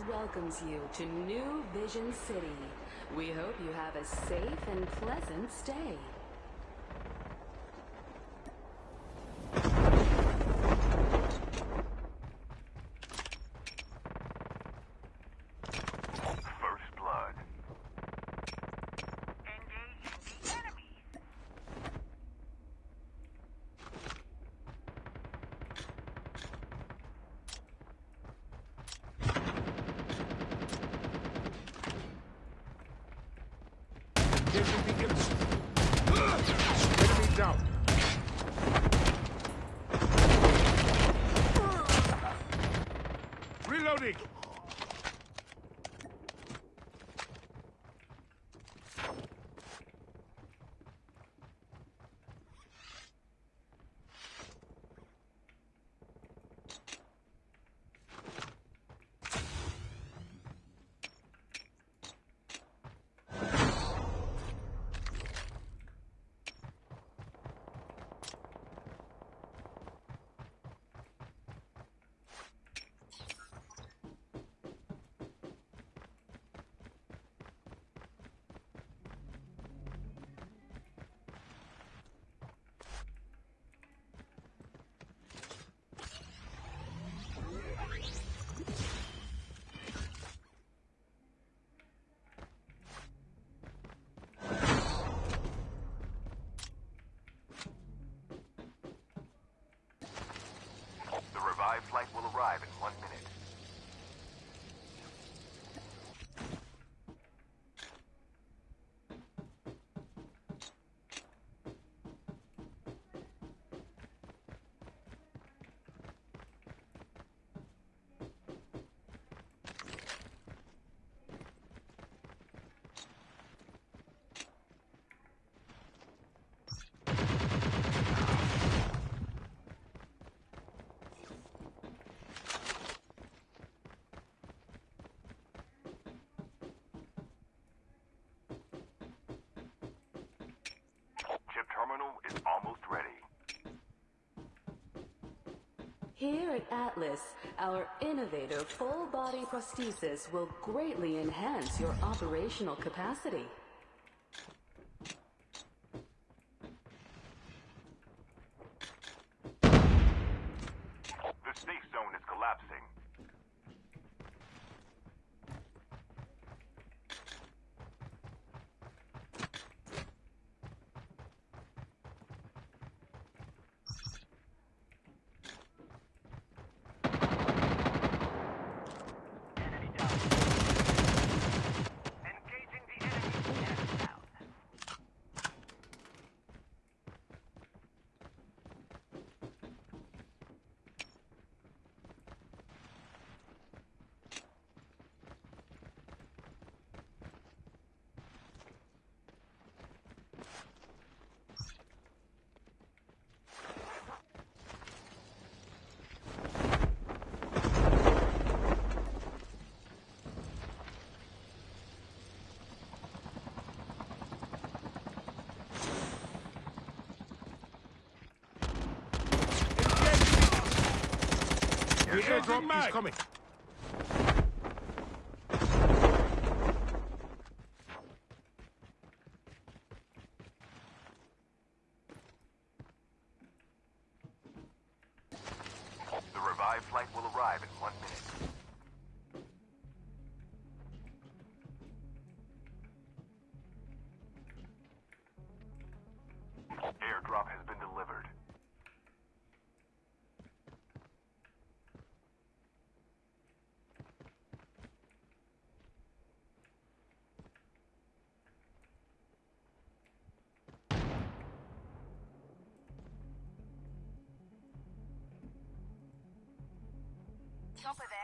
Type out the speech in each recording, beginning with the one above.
Welcomes you to New Vision City. We hope you have a safe and pleasant stay. First blood. Engaging the enemy. Engaging beacons. Enemy down. Reloading. Here at Atlas, our innovative full-body prosthesis will greatly enhance your operational capacity. The safe zone is collapsing. Enemy down. Engaging the enemy. Enemy down. Is coming. Chopper there.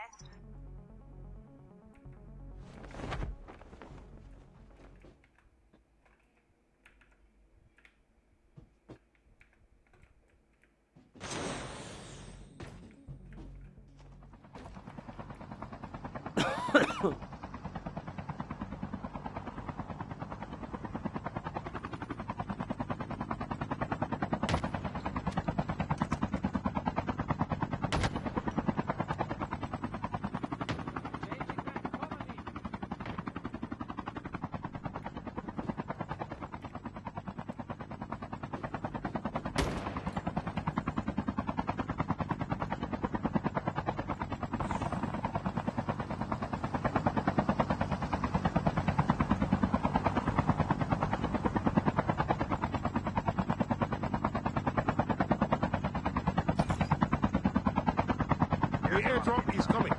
The airdrop is coming.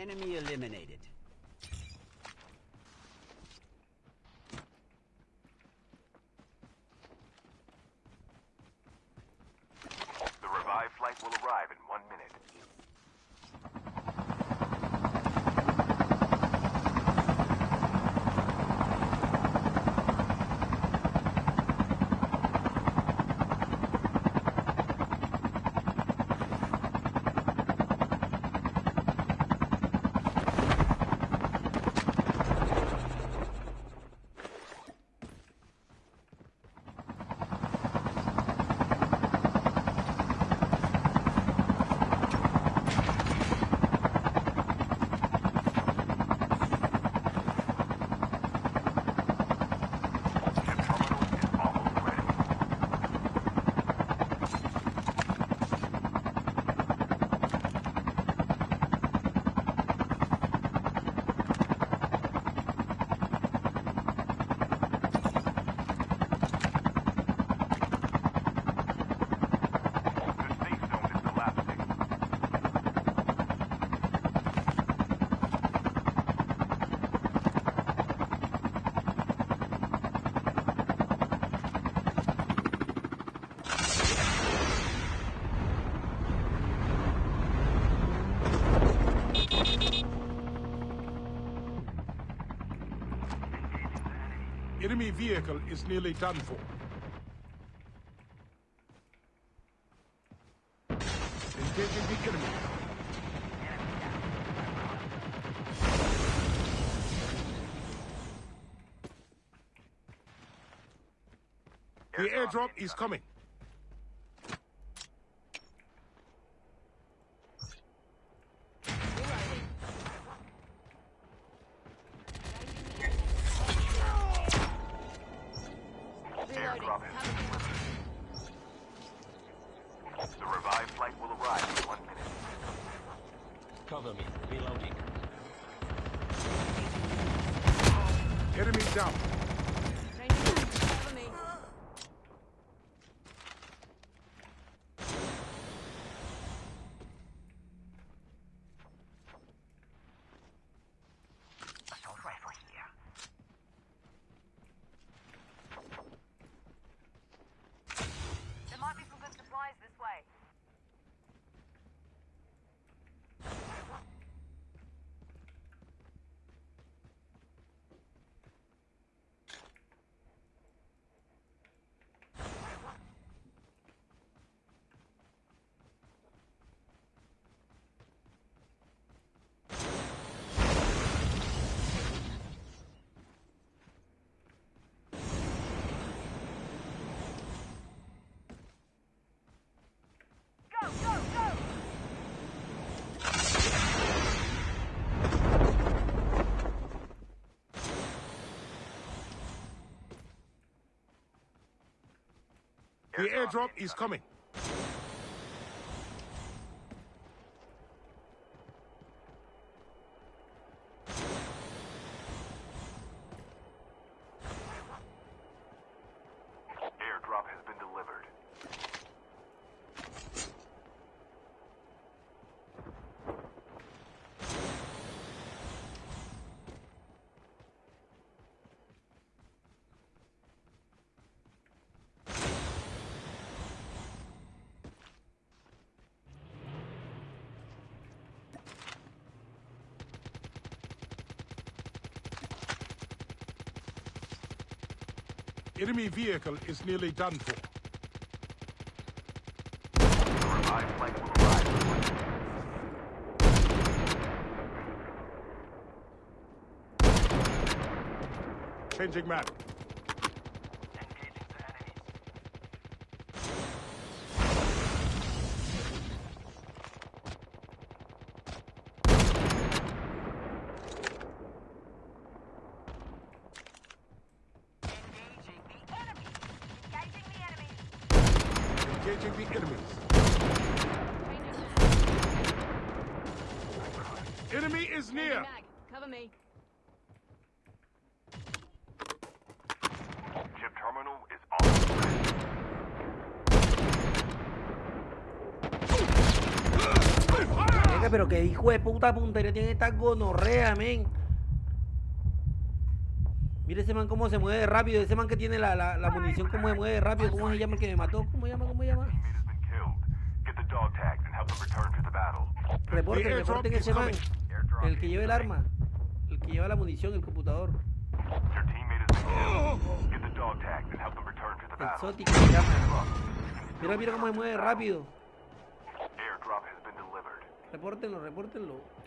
Enemy eliminated. enemy vehicle is nearly done for. Engaging the enemy. The airdrop is coming. jump. The airdrop is coming. Enemy vehicle is nearly done for. Changing revived Engaging the enemies. Enemy is near. mag. Cover me. Chip terminal is on. Venga, pero que hijo de puta puntería tiene esta gonorrea, men. Mire ese man cómo se mueve rápido, ese man que tiene la, la, la munición cómo se mueve rápido, cómo se llama el que me mató, cómo se llama, cómo se llama. Reporten, reporten ese man, el que lleva el arma, el que lleva la munición, el computador. Exótico, se llama. Mira, mira cómo se mueve rápido. Repórtenlo, repórtenlo.